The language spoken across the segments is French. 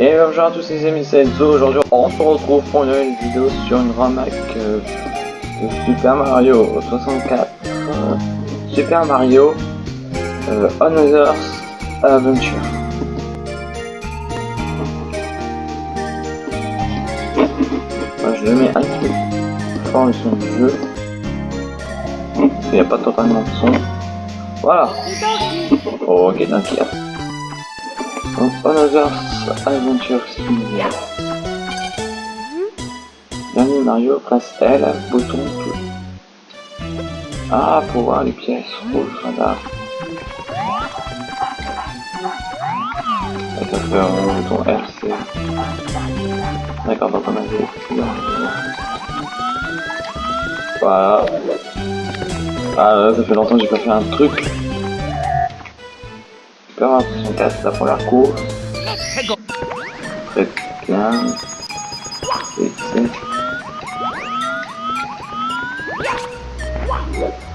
Et bonjour à tous les amis, c'est Enzo. Aujourd'hui, on se retrouve pour une nouvelle vidéo sur une remake euh, de Super Mario 64. Euh, Super Mario euh, Another Adventure. Je le mets un peu fort le son du jeu. Il n'y a pas totalement de son. Voilà. Ok, d'accord. Donc, Another Adventure Simulator. Dernier Mario, place L, bouton bleu. Ah, pour voir les pièces rouges, radar. Et ça fait un bouton RC. D'accord, donc on a des Voilà. Ah, ça fait longtemps que j'ai pas fait un truc. Mario 64, la première course. Très bien. Et c'est...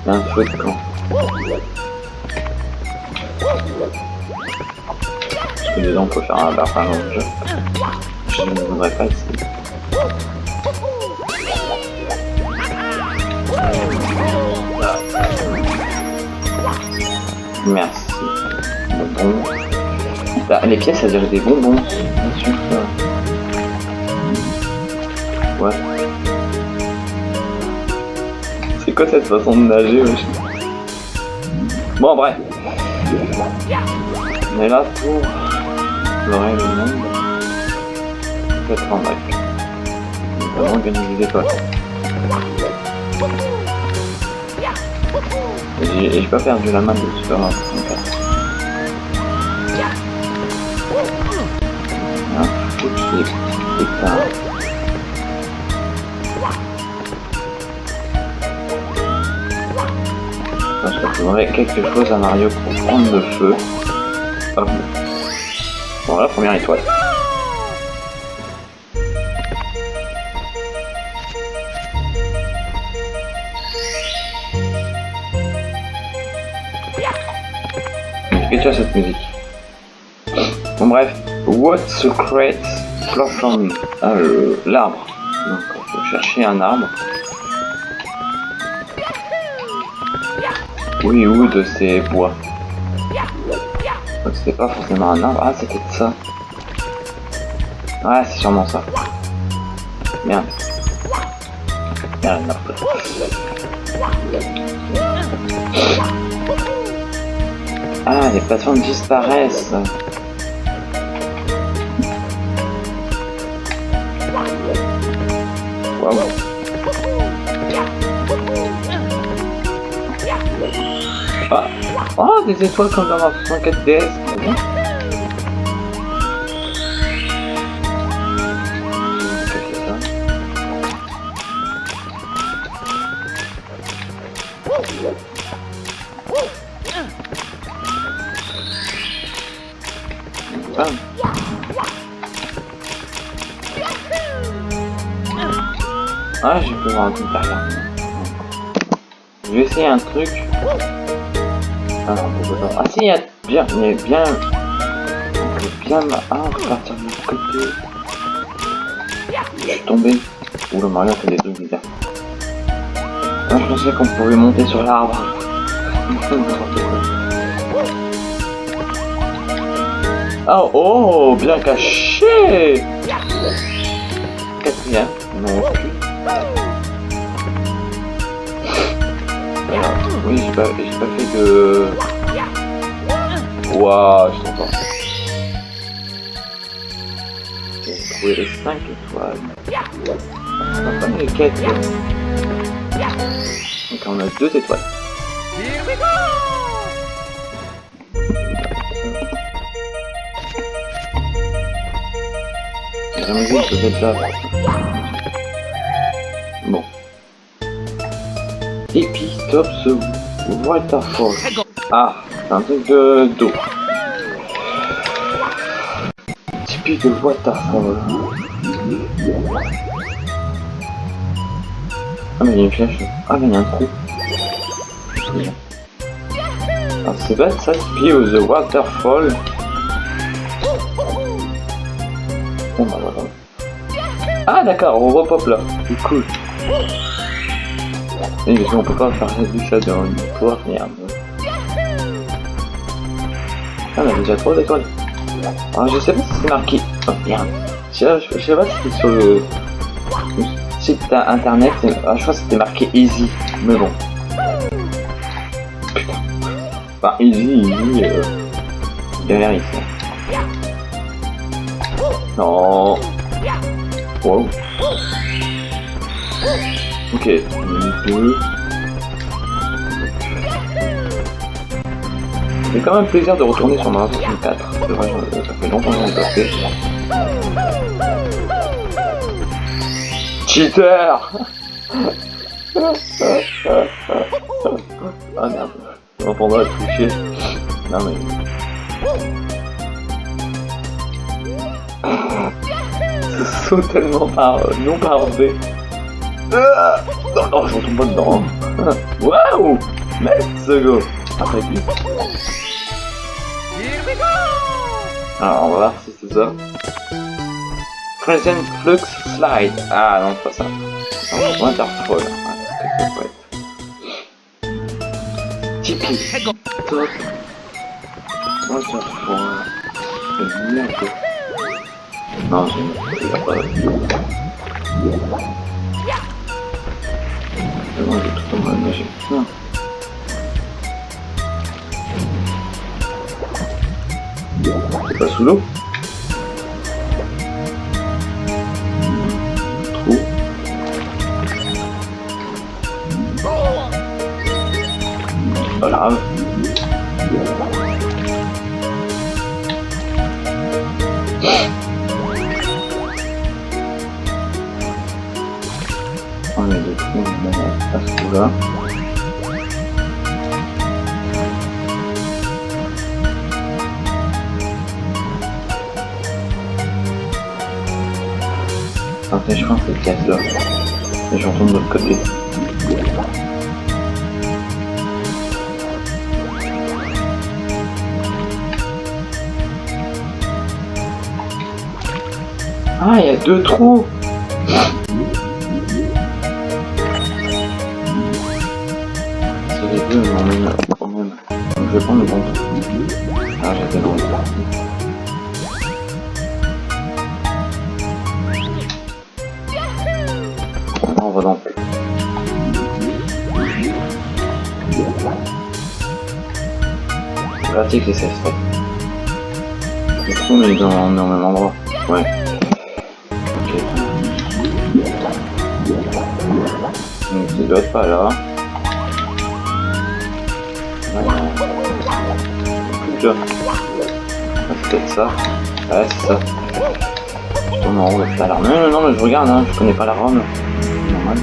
Il y a un dedans on peut faire un le jeu. Je ne voudrais pas ici. Merci. Bah, les pièces, ça dirait des bonbons. Ouais. C'est quoi cette façon de nager wesh? Bon, bref. On est là pour explorer le monde. Peut-être en bac. Notamment gagner des étoiles. Et j'ai pas perdu la main de Super Mario Je trouverai quelque chose à Mario pour prendre le feu. Hop. La première étoile. Que tu as cette musique? Bon bref, what secret platform Ah, l'arbre. Donc, il faut chercher un arbre. Oui, ou de ces bois? Donc c'était pas forcément un arbre. Ah, c'était ça. Ah, c'est sûrement ça. Merde, merde. Ah, les plateformes disparaissent. Oh, des étoiles comme dans la 64 DS. très Ah. Je peux voir un truc derrière. Je vais essayer un truc. Ah. Ah si, il y a bien, il bien... On peut bien... Ah, partir du côté. Je suis tombé. Ouh, le Mario fait des trucs bizarres. Ah, je pensais qu'on pouvait monter sur l'arbre. Oh, oh, bien caché Quatrième, non plus. Alors, oui, j'ai pas, j'ai pas fait de... Waouh, je t'entends. J'ai trouvé les 5 étoiles. On a pas les quêtes. Donc on a 2 étoiles. La musique peut être là. Et puis stop ce waterfall. Ah, un truc de d'eau. Typique de waterfall. Ah mais il y a une flèche. Ah mais il y a un trou. Alors c'est bête ça, typique the waterfall. Bon bah voilà. Ah d'accord, on repop là. C'est cool. On peut pas faire ça dans une histoire, merde. Ah, on a déjà 3 étoiles. Ah, je sais pas si c'est marqué. Oh merde. Je sais, je sais pas si c'était sur le site internet. Ah, je crois que c'était marqué easy. Mais bon. Putain. Enfin, easy, easy. Euh... Derrière ici. Non. Wow. Ok, deux. C'est quand même plaisir de retourner sur Mario 64. C'est vrai, ça fait longtemps que ai pas fait. Cheater Ah merde, je m'entendrai à toucher. Non mais... Saut tellement par... non parodé. Ah non, non, je retombe pas dedans. Waouh Let's go Après lui. Alors, on va voir si c'est ça. Present Flux Slide. Ah non, c'est pas ça. Non, Waterfall. Ah, c'est Tipeee. Top. Waterfall. Merde. Non, j'ai pas. Non, j'ai tout magique. Non. C'est pas sous l'eau Trou. Pas grave. On de trous à ce trou-là. Après, je pense que c'est casse là. Et je retourne de l'autre côté. Ah, il y a deux trous même quand même. Donc je vais prendre le bon trou. Ah, j'étais loin. On va donc. Pratique les safe. Le mais dans, on est au même endroit. Ouais. Ok. Donc il doit être pas là. Ouais. Plus là. Ah, c'est peut-être ça. Ouais, c'est ça. Tourne en haut, c'est l'alarme. Non, non, non, mais je regarde, hein, je connais pas la ROM. Normal.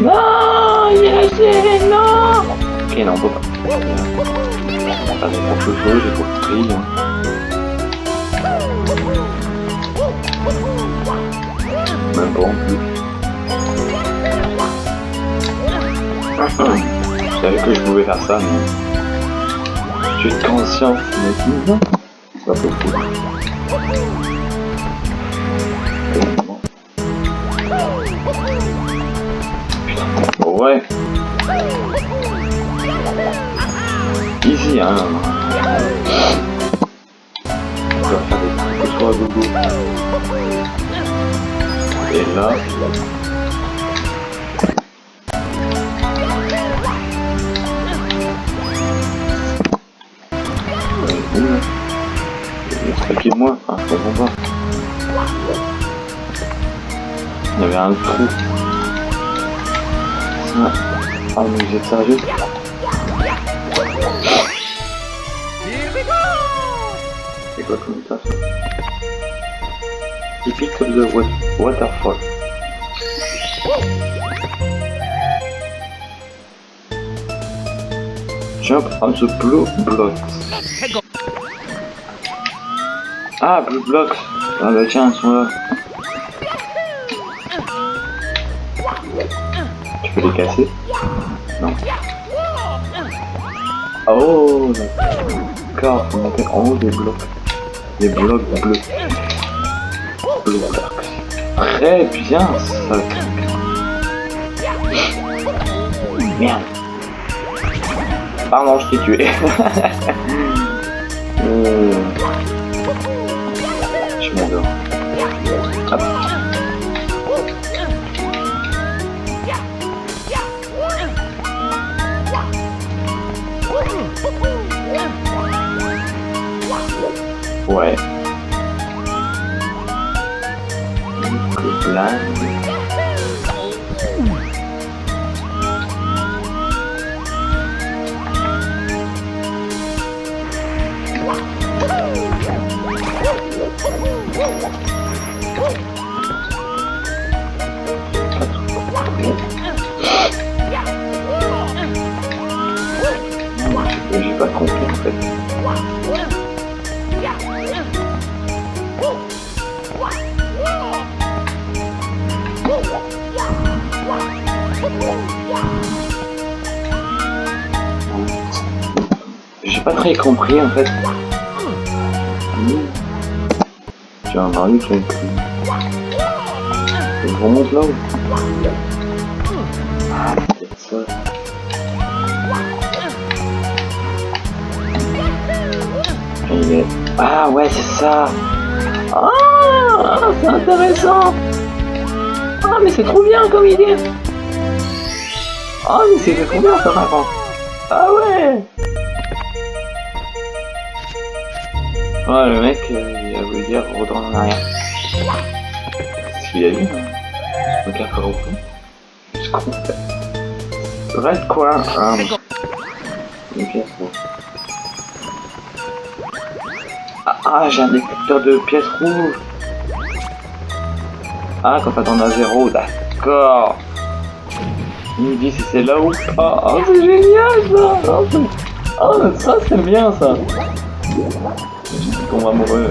Non, il est non Ok, non, on peut pas. On va faire quelque chose, j'ai trop pris. Même pas en plus. Je savais que je pouvais faire ça, mais... J'ai de conscience, mais non, c'est pas possible. Hein. On va faire des trucs. Et là... Expliquez moi, je comprends pas. Il y avait un trou. Ça. Ah mais êtes sérieux? C'est quoi comme ça Typique of the wa waterfall. Jump on the blue blocks. Ah, Blue Blocks. Ah bah tiens, ils sont là. Tu peux les casser? Non. Oh, d'accord. On appelle en haut des blocs. Des blocs bleus. Blue Blocks. Très bien, ça. Merde. Pardon, je t'ai tué. compris en fait. As un Mario qui a. Il remonte. Et il est... Ah ouais, c'est ça. Ah, c'est intéressant. Ah, mais c'est trop bien comme idée. Ah, mais c'est trop bien ça par contre. Ah ouais. Ouais, le mec, euh, il a voulu dire retourne en arrière. C'est ce qu'il a dit, hein. Casse pas au fond. Je comprends. Reste quoi Ah, une pièce, bon. Ah, ah, j'ai un détecteur de pièces rouges. Ah, quand t'en as zéro, d'accord. Il me dit si c'est là ou pas. Oh, c'est génial ça. Oh, oh, ça c'est bien ça. Tombe amoureux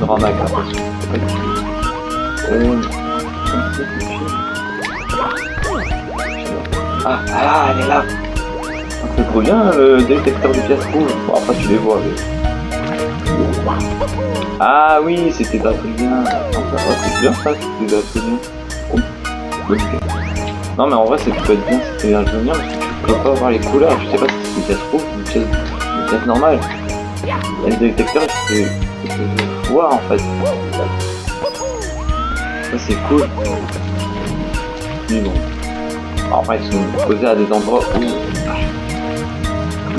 ramac après. Euh... Ah, ah, elle est là. C'est trop bien le détecteur de pièces rouges. Après tu les vois. Ah oui, c'était d'Adrien. Ah, ça, c'est bien ça, c'était. Oh, bonne idée. Non mais en vrai, c'est peut être bien c'était parce que tu peux pas voir les couleurs. Je sais pas si c'est une pièce rouge ou une pièce normale. Et le détecteur, je peux, je voir en fait. Ça c'est cool. Mais bon. En vrai, ils sont posés à des endroits où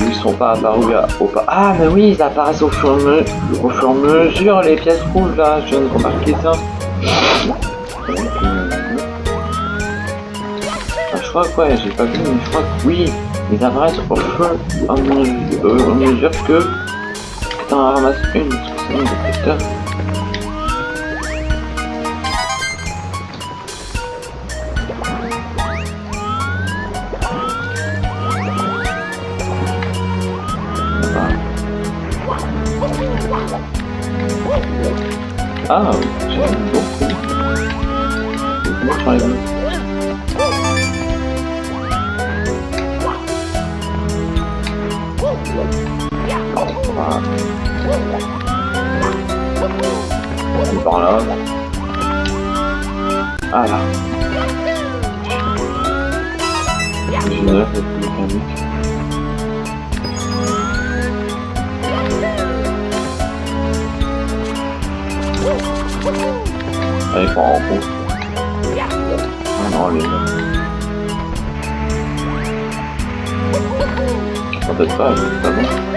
ils sont pas apparus à- au pas. Ah mais oui, ils apparaissent au fur, me- au fur et à mesure les pièces rouges là, je viens de remarquer ça. Je crois que j'ai pas vu, mais je crois que oui, ils apparaissent au fur et à mesure, euh, que que t'en ramasses une, parce c'est. Ah, j'aime beaucoup. Je de- Ah là. Génial cette mécanique. Allez, prends en compte. Ah non, les gars. Peut-être pas, c'est pas bon.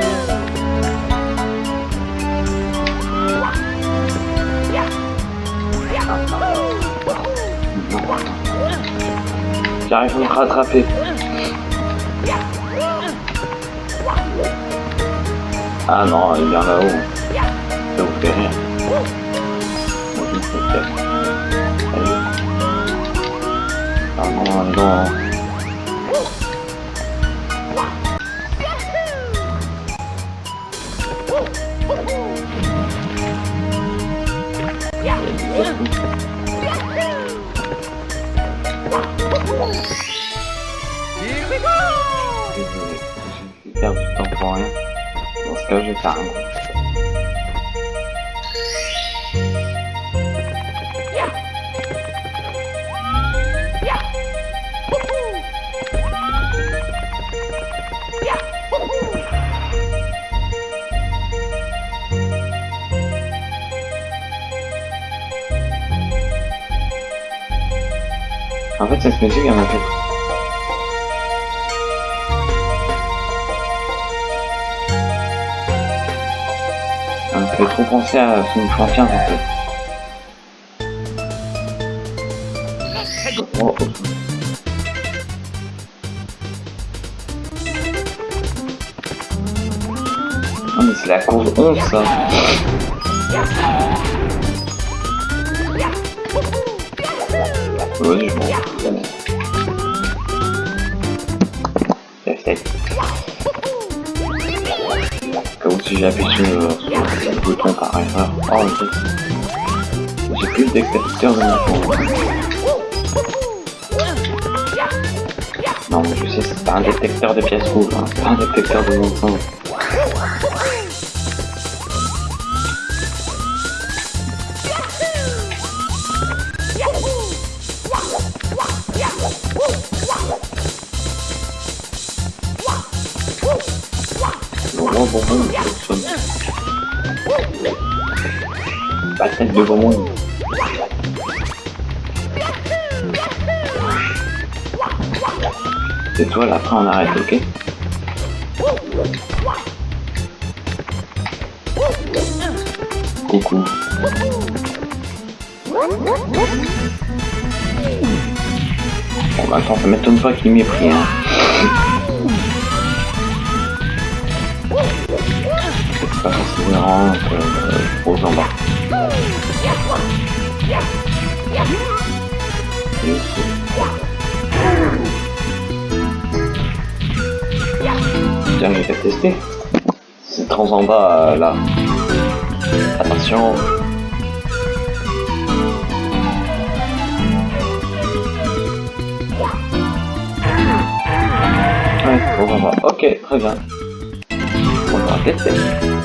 J'arrive à me rattraper. Ah non, il vient là-haut. Ça vous fait rire. Moi, je me peur. Allez. Ah non, non. 哦一个月够了要不要帮呀我都是打工 En fait, cette musique, elle m'a fait... Elle me fait trop penser à Sonic Frontiers, en fait. Oh, oh. Ah, mais c'est la course 11, ça tête. Comme si j'appuie sur le, sur le bouton par erreur. Oh, fait. J'ai plus de détecteur de mouvement. Non, mais je sais, c'est pas un détecteur de pièces rouges, hein. pas un détecteur de mouvement. Je sonne. Pas tête devant moi. C'est toi, là, après on arrête, ok? Coucou. Bon, bah attends, ça m'étonne pas qu'il m'ait pris, hein. Pas considérant aux en bas. Tiens, je vais tester. C'est trans en bas, là. Attention. Ouais, trans en bas. Ok, très bien. On va tester.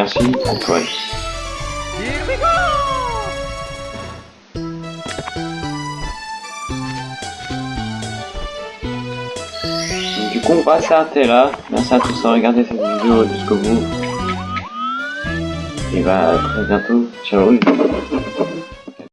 Merci. Antoine. Du coup, on va s'arrêter là. Merci à tous d'avoir regardé cette vidéo jusqu'au bout. Et bah, à très bientôt. Ciao.